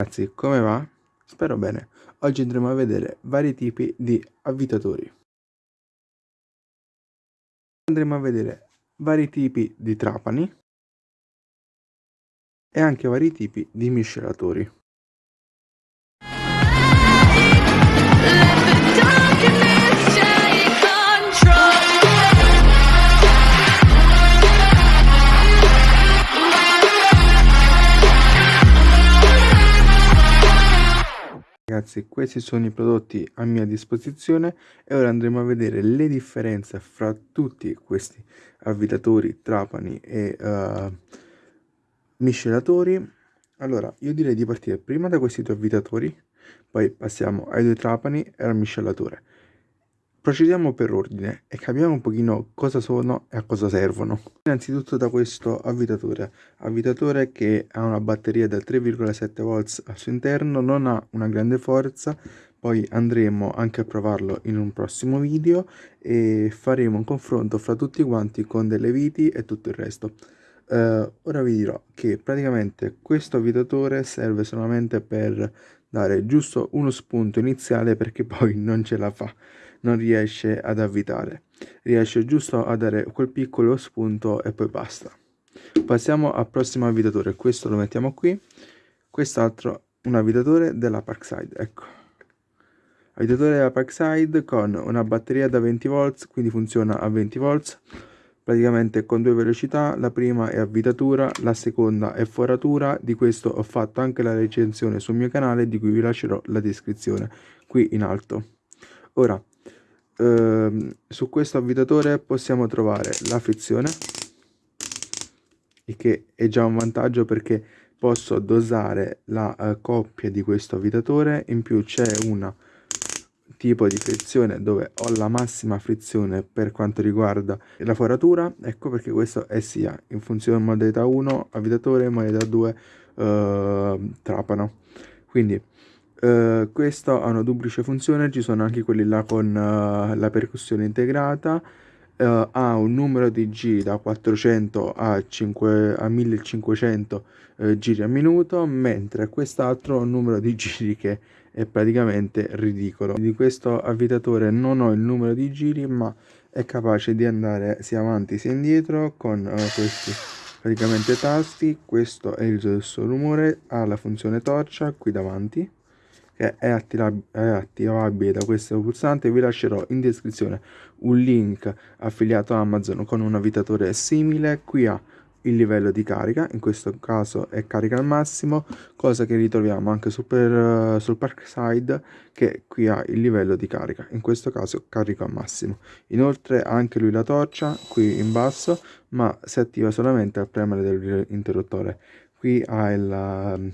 Ragazzi, come va? Spero bene. Oggi andremo a vedere vari tipi di avvitatori. Andremo a vedere vari tipi di trapani e anche vari tipi di miscelatori. Ragazzi, questi sono i prodotti a mia disposizione e ora andremo a vedere le differenze fra tutti questi avvitatori, trapani e uh, miscelatori. Allora, io direi di partire prima da questi due avvitatori, poi passiamo ai due trapani e al miscelatore. Procediamo per ordine e capiamo un pochino cosa sono e a cosa servono. Innanzitutto da questo avvitatore, avvitatore che ha una batteria da 3,7 volts al suo interno, non ha una grande forza, poi andremo anche a provarlo in un prossimo video e faremo un confronto fra tutti quanti con delle viti e tutto il resto. Uh, ora vi dirò che praticamente questo avvitatore serve solamente per dare giusto uno spunto iniziale perché poi non ce la fa non riesce ad avvitare. Riesce giusto a dare quel piccolo spunto e poi basta. Passiamo al prossimo avvitatore. Questo lo mettiamo qui. Quest'altro un avvitatore della Parkside. Ecco. Avvitatore della Parkside con una batteria da 20 volts, quindi funziona a 20 volts praticamente con due velocità la prima è avvitatura la seconda è foratura di questo ho fatto anche la recensione sul mio canale di cui vi lascerò la descrizione qui in alto ora ehm, su questo avvitatore possiamo trovare la frizione il che è già un vantaggio perché posso dosare la uh, coppia di questo avvitatore. In più c'è un tipo di frizione dove ho la massima frizione per quanto riguarda la foratura. Ecco perché questo è sia in funzione modalità 1 avvitatore modalità 2 uh, trapano. Quindi Uh, questo ha una duplice funzione, ci sono anche quelli là con uh, la percussione integrata, uh, ha un numero di giri da 400 a, 5, a 1500 giri a minuto, mentre quest'altro ha un numero di giri che è praticamente ridicolo. Di questo avvitatore non ho il numero di giri, ma è capace di andare sia avanti sia indietro con questi praticamente tasti. Questo è il suo rumore, ha la funzione torcia qui davanti che è, è attivabile da questo pulsante vi lascerò in descrizione un link affiliato a Amazon con un avvitatore simile. Qui ha il livello di carica in questo caso è carica al massimo cosa che ritroviamo anche sul, per, sul Parkside che qui ha il livello di carica in questo caso carico al massimo. Inoltre anche lui la torcia qui in basso ma si attiva solamente al premere dell'interruttore qui ha il,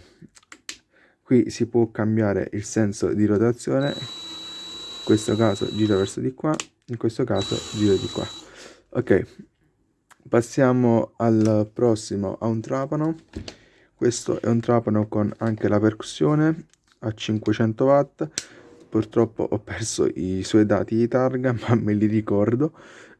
qui si può cambiare il senso di rotazione. In questo caso gira verso di qua in questo caso gira di qua. Ok passiamo al prossimo a un trapano. Questo è un trapano con anche la percussione a 500 watt. Purtroppo ho perso i suoi dati di targa ma me li ricordo.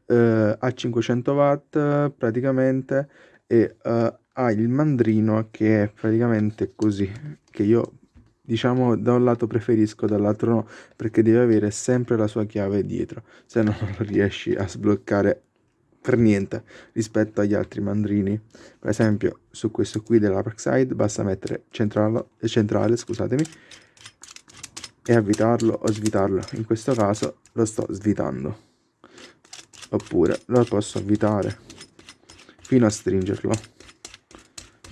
Eh, a 500 watt praticamente e uh, ha il mandrino che è praticamente così che io diciamo da un lato preferisco dall'altro no perché deve avere sempre la sua chiave dietro se no non riesci a sbloccare per niente rispetto agli altri mandrini. Per esempio su questo qui della Parkside basta mettere centrale, centrale scusatemi e avvitarlo o svitarlo. In questo caso lo sto svitando. Oppure lo posso avvitare fino a stringerlo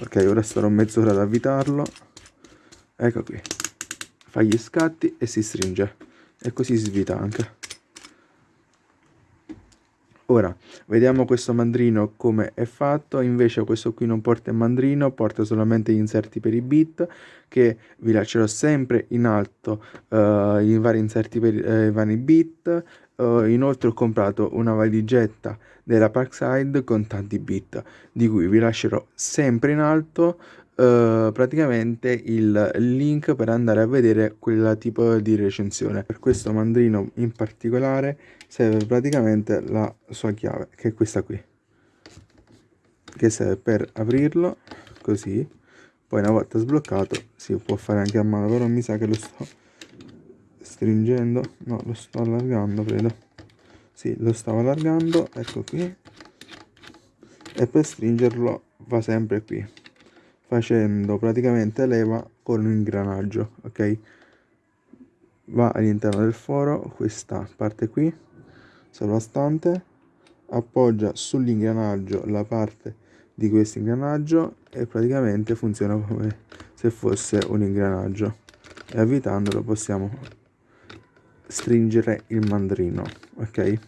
ok ora starò mezz'ora ad avvitarlo. Ecco qui. Fa gli scatti e si stringe. E così svita anche. Ora vediamo questo mandrino come è fatto. Invece questo qui non porta il mandrino porta solamente gli inserti per i bit che vi lascerò sempre in alto uh, in vari inserti per uh, i vari bit uh, inoltre ho comprato una valigetta della Parkside con tanti bit di cui vi lascerò sempre in alto Uh, praticamente il link per andare a vedere quel tipo di recensione. Per questo mandrino in particolare serve praticamente la sua chiave che è questa qui che serve per aprirlo così. Poi una volta sbloccato si può fare anche a mano però mi sa che lo sto stringendo. No lo sto allargando credo. Sì lo stavo allargando ecco qui. E per stringerlo va sempre qui facendo praticamente leva con un ingranaggio ok? Va all'interno del foro questa parte qui sovrastante appoggia sull'ingranaggio la parte di questo ingranaggio e praticamente funziona come se fosse un ingranaggio. E avvitandolo possiamo stringere il mandrino ok?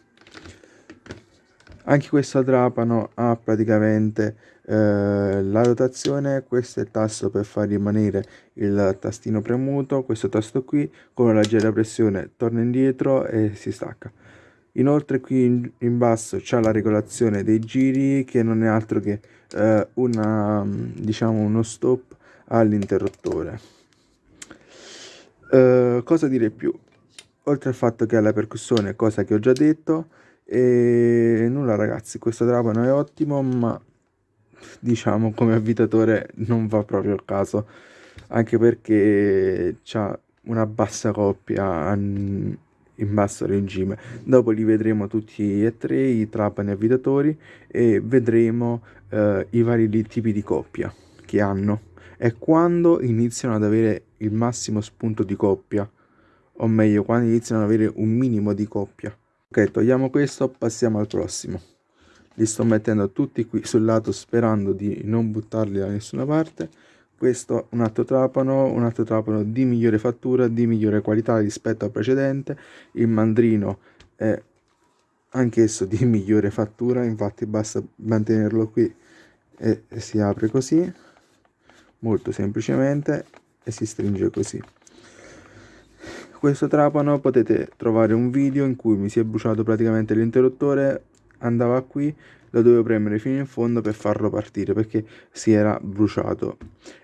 Anche questo trapano ha praticamente eh, la rotazione questo è il tasto per far rimanere il tastino premuto questo tasto qui con una leggera pressione torna indietro e si stacca. Inoltre qui in, in basso c'è la regolazione dei giri che non è altro che eh, una diciamo uno stop all'interruttore. Eh, cosa dire più oltre al fatto che ha la percussione cosa che ho già detto e nulla ragazzi questo trapano è ottimo ma diciamo come avvitatore non va proprio al caso anche perché ha una bassa coppia in basso regime. Dopo li vedremo tutti e tre i trapani avvitatori e vedremo eh, i vari tipi di coppia che hanno e quando iniziano ad avere il massimo spunto di coppia o meglio quando iniziano ad avere un minimo di coppia. Ok togliamo questo passiamo al prossimo. Li sto mettendo tutti qui sul lato sperando di non buttarli da nessuna parte. Questo un altro trapano un altro trapano di migliore fattura di migliore qualità rispetto al precedente. Il mandrino è anch'esso di migliore fattura infatti basta mantenerlo qui e si apre così molto semplicemente e si stringe così questo trapano potete trovare un video in cui mi si è bruciato praticamente l'interruttore andava qui lo dovevo premere fino in fondo per farlo partire perché si era bruciato.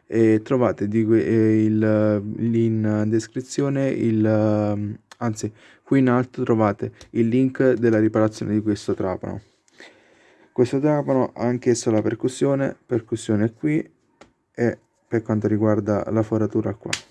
E trovate il, in descrizione il anzi qui in alto trovate il link della riparazione di questo trapano. Questo trapano ha anch'esso la percussione percussione qui e per quanto riguarda la foratura qua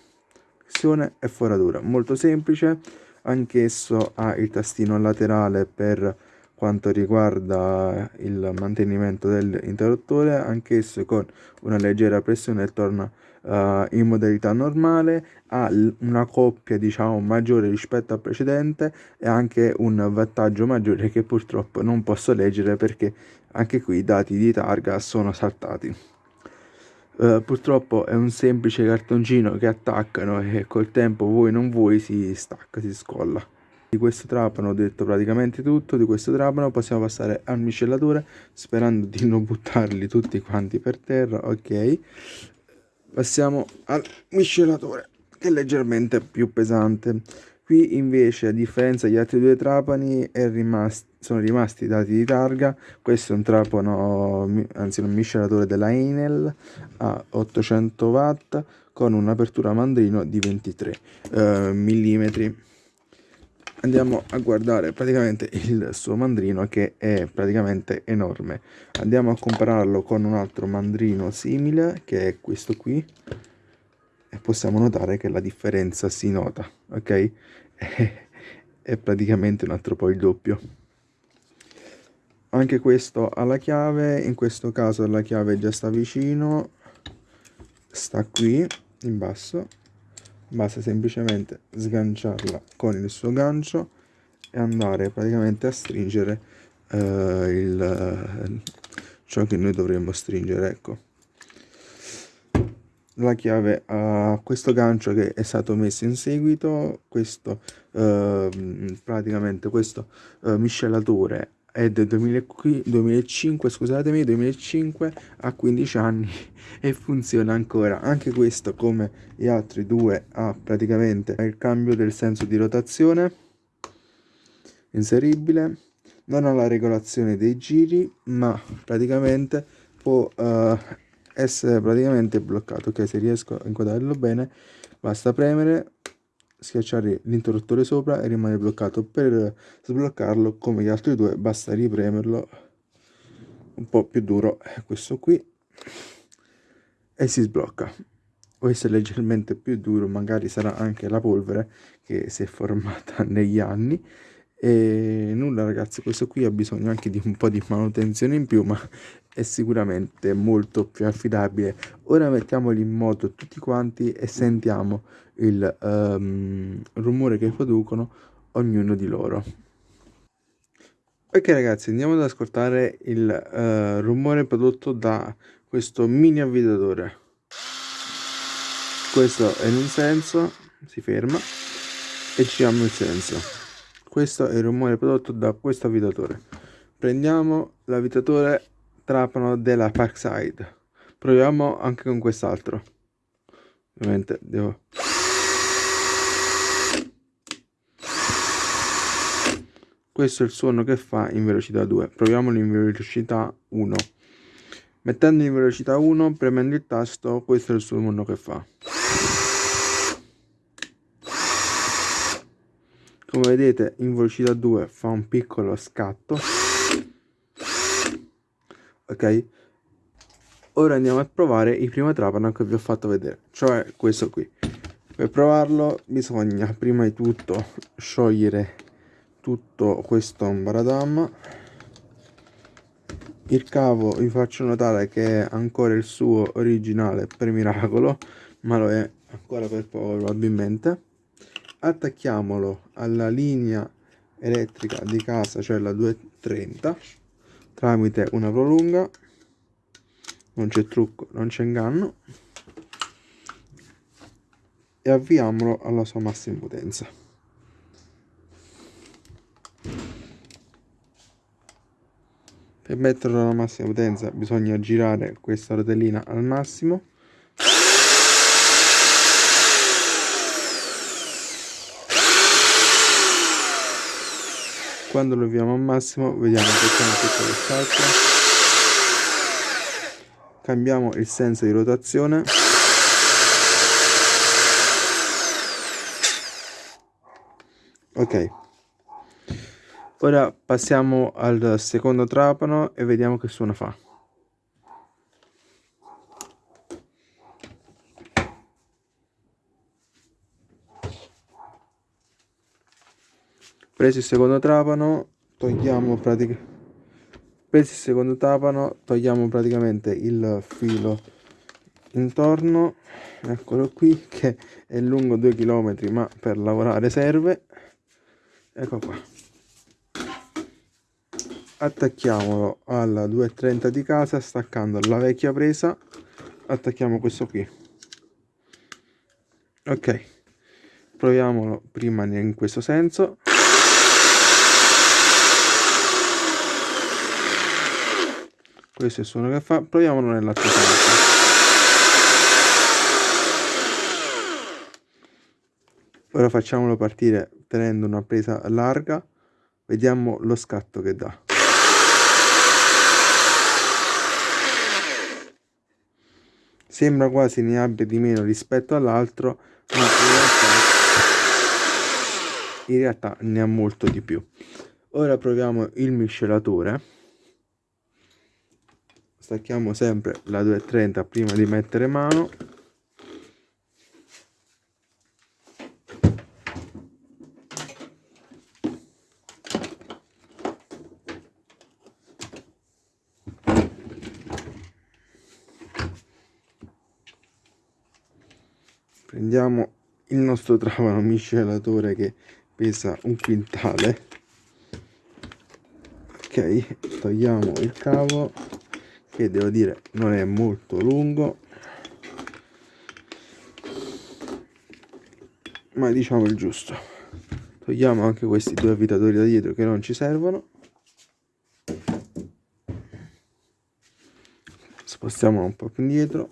percussione e foratura molto semplice anch'esso ha il tastino laterale per quanto riguarda il mantenimento dell'interruttore anch'esso con una leggera pressione torna uh, in modalità normale ha una coppia diciamo maggiore rispetto al precedente e anche un wattaggio maggiore che purtroppo non posso leggere perché anche qui i dati di targa sono saltati uh, purtroppo è un semplice cartoncino che attaccano e col tempo voi non vuoi si stacca si scolla di questo trapano ho detto praticamente tutto, di questo trapano possiamo passare al miscellatore sperando di non buttarli tutti quanti per terra, ok. Passiamo al miscellatore che è leggermente più pesante. Qui invece a differenza degli altri due trapani rimasti, sono rimasti i dati di targa, questo è un trapano, anzi un miscelatore della Enel a 800 watt con un'apertura mandrino di 23 eh, mm andiamo a guardare praticamente il suo mandrino che è praticamente enorme. Andiamo a compararlo con un altro mandrino simile che è questo qui e possiamo notare che la differenza si nota ok? È praticamente un altro po' il doppio anche questo ha la chiave in questo caso la chiave già sta vicino sta qui in basso. Basta semplicemente sganciarla con il suo gancio e andare praticamente a stringere uh, il, ciò che noi dovremmo stringere ecco. La chiave a questo gancio che è stato messo in seguito questo uh, praticamente questo uh, miscelatore è del 2005 scusatemi 2005 ha 15 anni e funziona ancora. Anche questo come gli altri due ha praticamente il cambio del senso di rotazione inseribile. Non ha la regolazione dei giri ma praticamente può uh, essere praticamente bloccato. Ok se riesco a inquadrarlo bene basta premere schiacciare l'interruttore sopra e rimane bloccato. Per sbloccarlo come gli altri due basta ripremerlo un po' più duro questo qui. E si sblocca. Questo è leggermente più duro magari sarà anche la polvere che si è formata negli anni. E nulla ragazzi questo qui ha bisogno anche di un po' di manutenzione in più ma è sicuramente molto più affidabile. Ora mettiamoli in moto tutti quanti e sentiamo il um, rumore che producono ognuno di loro. Ok ragazzi andiamo ad ascoltare il uh, rumore prodotto da questo mini avvitatore. Questo è in un senso si ferma e giriamo il senso. Questo è il rumore prodotto da questo avvitatore. Prendiamo l'avvitatore trapano della Parkside. Proviamo anche con quest'altro. Ovviamente devo questo è il suono che fa in velocità 2 proviamolo in velocità 1 mettendo in velocità 1 premendo il tasto questo è il suono che fa. Come vedete in velocità 2 fa un piccolo scatto ok? Ora andiamo a provare il primo trapano che vi ho fatto vedere. Cioè questo qui. Per provarlo bisogna prima di tutto sciogliere tutto questo ambaradam. Il cavo vi faccio notare che è ancora il suo originale per miracolo ma lo è ancora per poco probabilmente. Attacchiamolo alla linea elettrica di casa cioè la 230 tramite una prolunga non c'è trucco non c'è inganno. E avviamolo alla sua massima potenza. Per metterlo alla massima potenza bisogna girare questa rotellina al massimo quando lo avviamo al massimo vediamo che c'è un piccolo salto cambiamo il senso di rotazione. Ok. Ora passiamo al secondo trapano e vediamo che suono fa preso il secondo trapano togliamo praticamente preso il secondo trapano togliamo praticamente il filo intorno. Eccolo qui che è lungo 2 km ma per lavorare serve. Ecco qua. Attacchiamolo alla 230 di casa staccando la vecchia presa. Attacchiamo questo qui. Ok. Proviamolo prima in questo senso questo è il suono che fa. Proviamolo nell'altro senso ora facciamolo partire tenendo una presa larga. Vediamo lo scatto che dà. Sembra quasi ne abbia di meno rispetto all'altro ma in realtà, in realtà ne ha molto di più. Ora proviamo il miscelatore stacchiamo sempre la 230 prima di mettere mano. Prendiamo il nostro trapano miscelatore che pesa un quintale. Ok togliamo il cavo che devo dire non è molto lungo ma diciamo il giusto. Togliamo anche questi due avvitatori da dietro che non ci servono. Spostiamo un po' più indietro.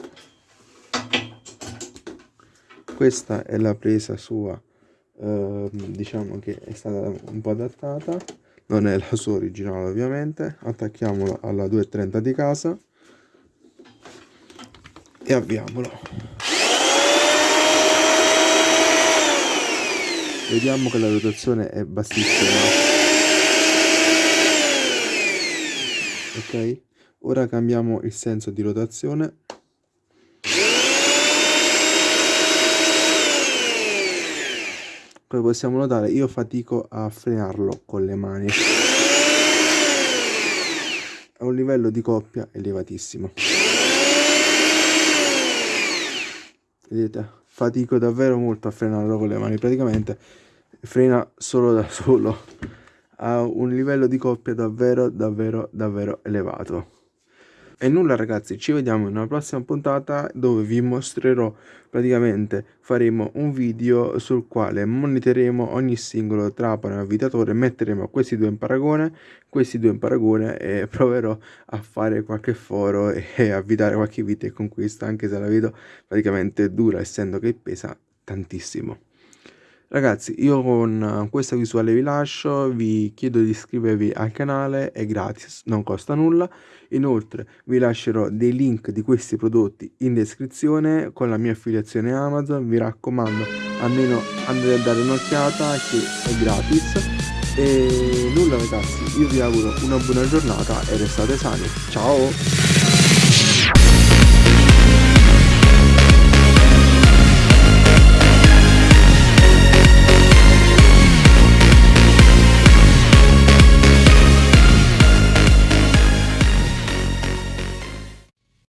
Questa è la presa sua eh, diciamo che è stata un po' adattata non è la sua originale ovviamente. Attacchiamolo alla 230 di casa. E avviamolo. Vediamo che la rotazione è bassissima. Ok? Ora cambiamo il senso di rotazione come possiamo notare io fatico a frenarlo con le mani. A un livello di coppia elevatissimo. Vedete fatico davvero molto a frenarlo con le mani. Praticamente frena solo da solo. A un livello di coppia davvero davvero davvero elevato e nulla ragazzi, ci vediamo in una prossima puntata dove vi mostrerò praticamente faremo un video sul quale monitoreremo ogni singolo trapano e avvitatore, metteremo questi due in paragone, questi due in paragone e proverò a fare qualche foro e avvitare qualche vite e conquista anche se la vedo praticamente dura essendo che pesa tantissimo. Ragazzi, io con questa visuale vi lascio, vi chiedo di iscrivervi al canale, è gratis, non costa nulla. Inoltre vi lascerò dei link di questi prodotti in descrizione con la mia affiliazione Amazon, vi raccomando almeno andate a dare un'occhiata che è gratis. E nulla ragazzi, io vi auguro una buona giornata e restate sani. Ciao!